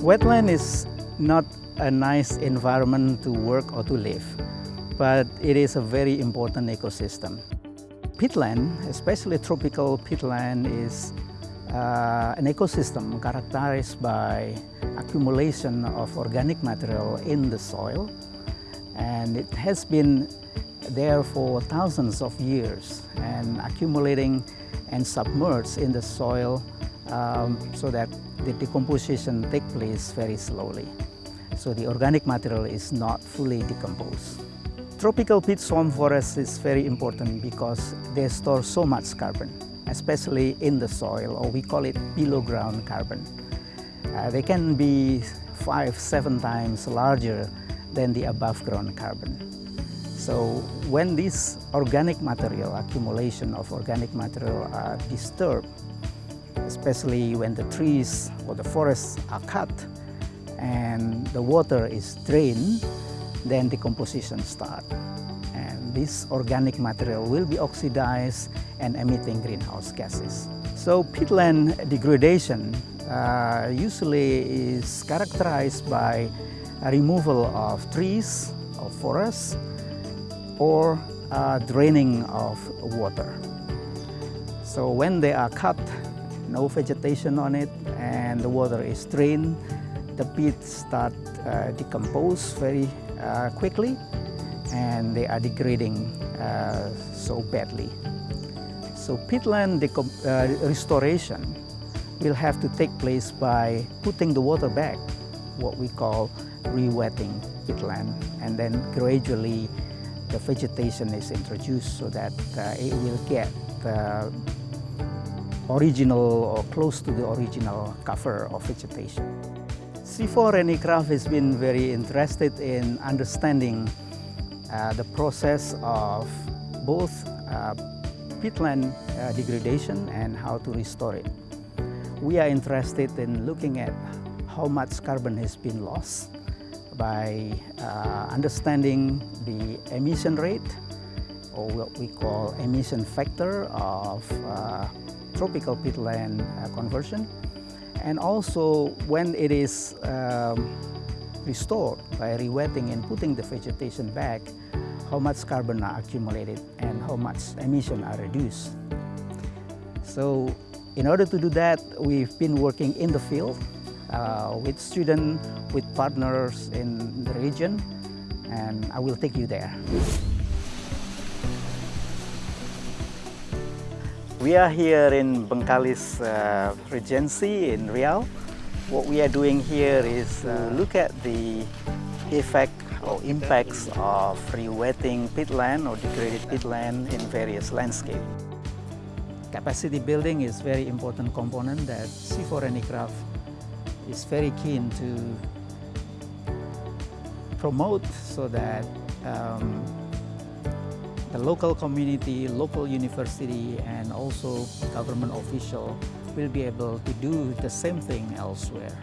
Wetland is not a nice environment to work or to live, but it is a very important ecosystem. Peatland, especially tropical peatland, is uh, an ecosystem characterized by accumulation of organic material in the soil and it has been there for thousands of years and accumulating and submerged in the soil um, so that the decomposition take place very slowly. So the organic material is not fully decomposed. Tropical peat swamp forest is very important because they store so much carbon, especially in the soil, or we call it below ground carbon. Uh, they can be five, seven times larger than the above ground carbon. So when this organic material, accumulation of organic material are disturbed, especially when the trees or the forests are cut and the water is drained, then decomposition starts. And this organic material will be oxidized and emitting greenhouse gases. So peatland degradation uh, usually is characterized by removal of trees or forests or uh, draining of water. So when they are cut, no vegetation on it and the water is drained, the peat start uh, decompose very uh, quickly and they are degrading uh, so badly. So peatland uh, restoration will have to take place by putting the water back, what we call re-wetting peatland and then gradually the vegetation is introduced so that uh, it will get the original or close to the original cover of vegetation. CIFOR-ICRAF has been very interested in understanding uh, the process of both uh, peatland uh, degradation and how to restore it. We are interested in looking at how much carbon has been lost by uh, understanding the emission rate or what we call emission factor of uh, tropical peatland uh, conversion and also when it is um, restored by rewetting and putting the vegetation back how much carbon are accumulated and how much emission are reduced. So in order to do that we've been working in the field with students, with partners in the region, and I will take you there. We are here in Bengkalis uh, Regency in Riau. What we are doing here is uh, look at the effect or impacts of rewetting peatland or degraded peatland in various landscapes. Capacity building is very important component that CIFOR-ICRAF is very keen to promote so that um, the local community, local university, and also government official will be able to do the same thing elsewhere.